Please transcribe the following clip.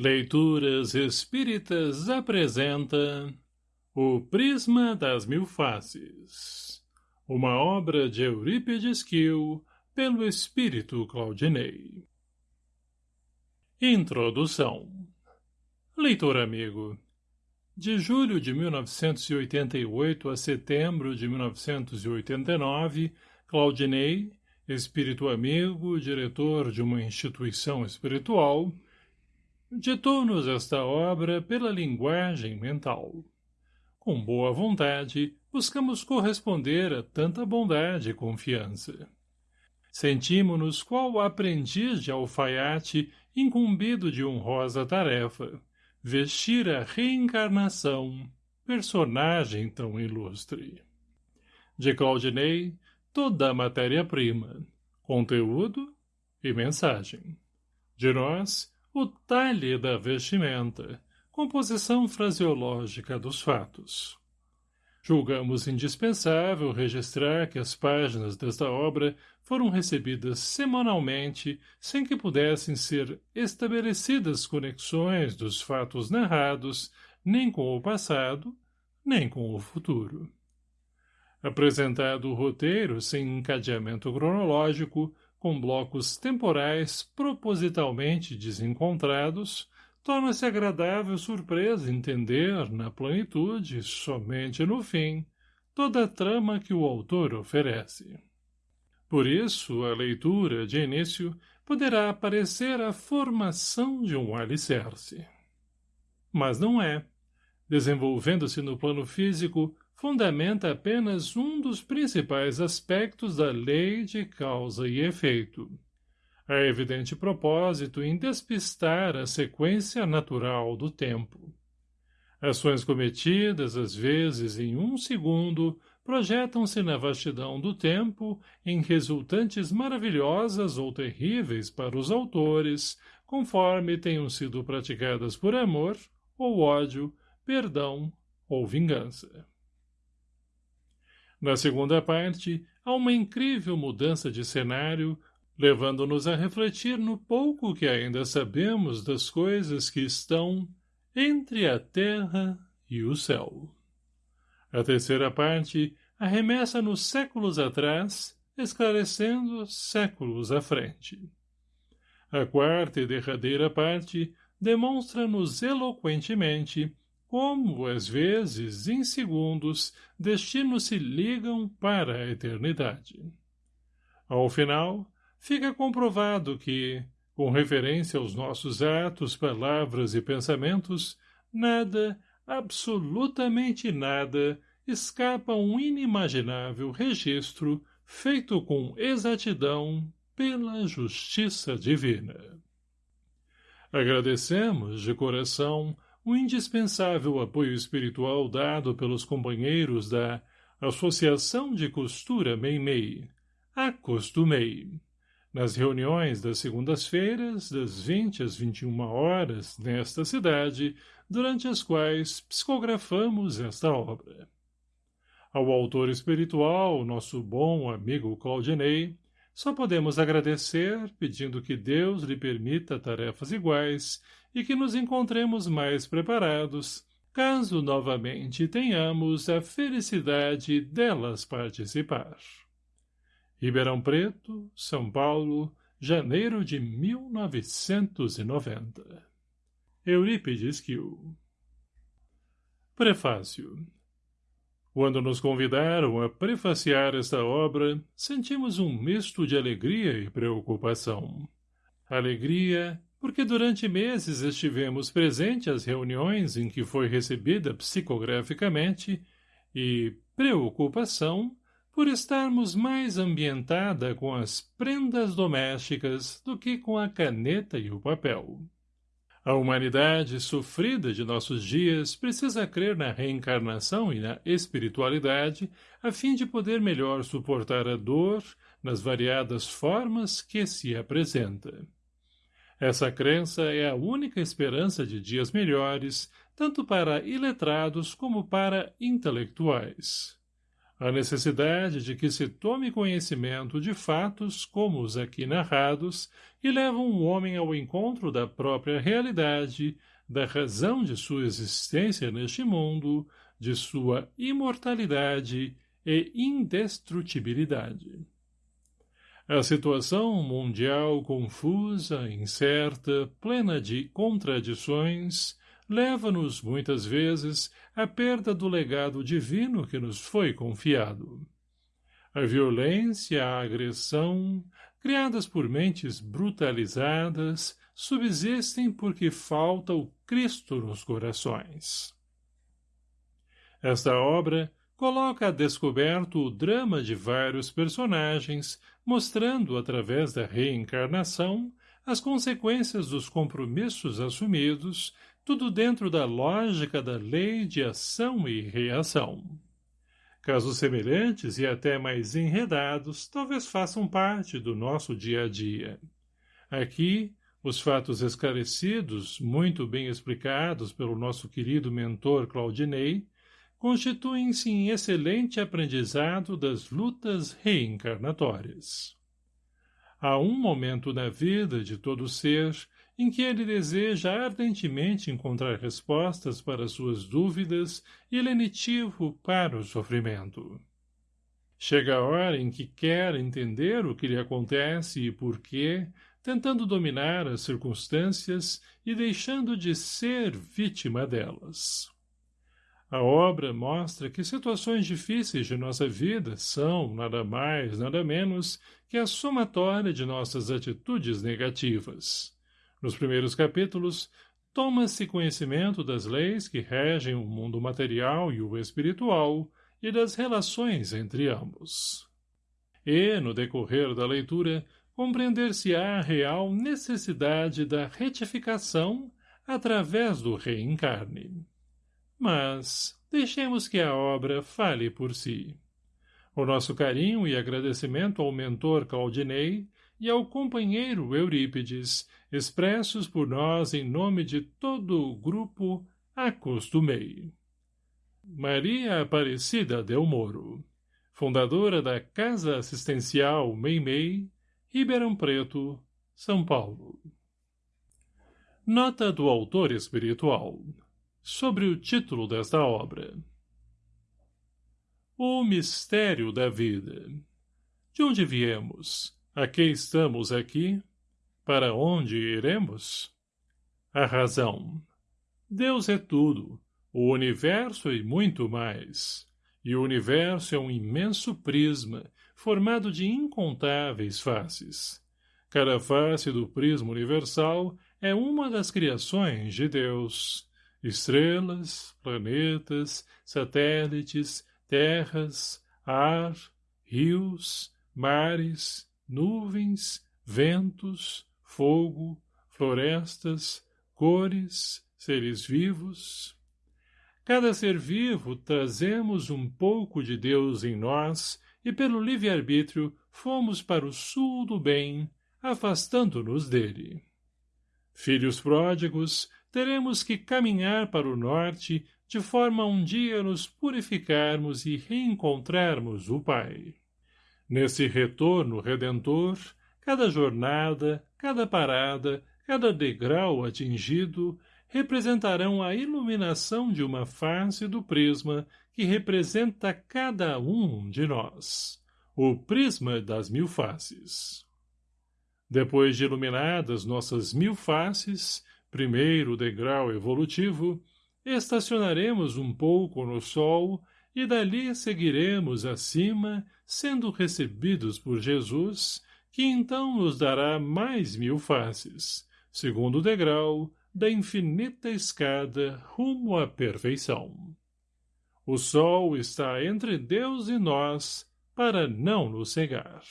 Leituras Espíritas apresenta O Prisma das Mil Faces, uma obra de Eurípides Kiel, pelo Espírito Claudinei. Introdução Leitor amigo, de julho de 1988 a setembro de 1989, Claudinei, espírito amigo, diretor de uma instituição espiritual, ditou-nos esta obra pela linguagem mental. Com boa vontade, buscamos corresponder a tanta bondade e confiança. Sentimos-nos qual aprendiz de alfaiate incumbido de honrosa tarefa, vestir a reencarnação, personagem tão ilustre. De Claudinei, toda a matéria-prima, conteúdo e mensagem. De nós, o talhe da vestimenta, composição fraseológica dos fatos. Julgamos indispensável registrar que as páginas desta obra foram recebidas semanalmente sem que pudessem ser estabelecidas conexões dos fatos narrados nem com o passado, nem com o futuro. Apresentado o roteiro sem encadeamento cronológico, com blocos temporais propositalmente desencontrados, torna-se agradável surpresa entender, na plenitude, somente no fim, toda a trama que o autor oferece. Por isso, a leitura, de início, poderá parecer a formação de um alicerce. Mas não é. Desenvolvendo-se no plano físico, fundamenta apenas um dos principais aspectos da lei de causa e efeito. Há evidente propósito em despistar a sequência natural do tempo. Ações cometidas, às vezes em um segundo, projetam-se na vastidão do tempo em resultantes maravilhosas ou terríveis para os autores, conforme tenham sido praticadas por amor, ou ódio, perdão ou vingança. Na segunda parte, há uma incrível mudança de cenário, levando-nos a refletir no pouco que ainda sabemos das coisas que estão entre a terra e o céu. A terceira parte arremessa-nos séculos atrás, esclarecendo séculos à frente. A quarta e derradeira parte demonstra-nos eloquentemente como, às vezes, em segundos, destinos se ligam para a eternidade. Ao final, fica comprovado que, com referência aos nossos atos, palavras e pensamentos, nada, absolutamente nada, escapa a um inimaginável registro feito com exatidão pela justiça divina. Agradecemos, de coração, o indispensável apoio espiritual dado pelos companheiros da Associação de Costura Meimei, Acostumei, nas reuniões das segundas-feiras, das 20 às 21 horas, nesta cidade, durante as quais psicografamos esta obra. Ao autor espiritual, nosso bom amigo Claudinei, só podemos agradecer, pedindo que Deus lhe permita tarefas iguais e que nos encontremos mais preparados, caso novamente tenhamos a felicidade delas participar. Ribeirão Preto, São Paulo, janeiro de 1990. Eurípides Kiel Prefácio Quando nos convidaram a prefaciar esta obra, sentimos um misto de alegria e preocupação. Alegria porque durante meses estivemos presentes às reuniões em que foi recebida psicograficamente e preocupação por estarmos mais ambientada com as prendas domésticas do que com a caneta e o papel. A humanidade sofrida de nossos dias precisa crer na reencarnação e na espiritualidade a fim de poder melhor suportar a dor nas variadas formas que se apresenta. Essa crença é a única esperança de dias melhores, tanto para iletrados como para intelectuais. A necessidade de que se tome conhecimento de fatos como os aqui narrados e levam o homem ao encontro da própria realidade, da razão de sua existência neste mundo, de sua imortalidade e indestrutibilidade. A situação mundial confusa, incerta, plena de contradições, leva-nos, muitas vezes, à perda do legado divino que nos foi confiado. A violência, a agressão, criadas por mentes brutalizadas, subsistem porque falta o Cristo nos corações. Esta obra coloca a descoberto o drama de vários personagens, mostrando, através da reencarnação, as consequências dos compromissos assumidos tudo dentro da lógica da lei de ação e reação. Casos semelhantes e até mais enredados talvez façam parte do nosso dia a dia. Aqui, os fatos esclarecidos, muito bem explicados pelo nosso querido mentor Claudinei, constituem-se em excelente aprendizado das lutas reencarnatórias. Há um momento na vida de todo ser em que ele deseja ardentemente encontrar respostas para suas dúvidas e lenitivo para o sofrimento. Chega a hora em que quer entender o que lhe acontece e por quê, tentando dominar as circunstâncias e deixando de ser vítima delas. A obra mostra que situações difíceis de nossa vida são, nada mais, nada menos, que a somatória de nossas atitudes negativas nos primeiros capítulos, toma-se conhecimento das leis que regem o mundo material e o espiritual e das relações entre ambos. E, no decorrer da leitura, compreender-se-á a real necessidade da retificação através do reencarne. Mas deixemos que a obra fale por si. O nosso carinho e agradecimento ao mentor Claudinei e ao companheiro Eurípides, expressos por nós em nome de todo o grupo, acostumei. Maria Aparecida Del Moro, fundadora da Casa Assistencial Meimei, Ribeirão Preto, São Paulo. Nota do autor espiritual sobre o título desta obra. O mistério da vida. De onde viemos? A que estamos aqui? Para onde iremos? A razão. Deus é tudo, o universo e muito mais. E o universo é um imenso prisma, formado de incontáveis faces. Cada face do prisma universal é uma das criações de Deus. Estrelas, planetas, satélites, terras, ar, rios, mares, nuvens, ventos, fogo, florestas, cores, seres vivos. Cada ser vivo trazemos um pouco de Deus em nós e pelo livre-arbítrio fomos para o sul do bem, afastando-nos dele. Filhos pródigos, teremos que caminhar para o norte de forma a um dia nos purificarmos e reencontrarmos o Pai. Nesse retorno redentor, cada jornada, cada parada, cada degrau atingido representarão a iluminação de uma face do prisma que representa cada um de nós, o prisma das mil faces. Depois de iluminadas nossas mil faces, primeiro degrau evolutivo, estacionaremos um pouco no sol e dali seguiremos acima, sendo recebidos por Jesus, que então nos dará mais mil faces, segundo degrau da infinita escada rumo à perfeição. O sol está entre Deus e nós para não nos cegar.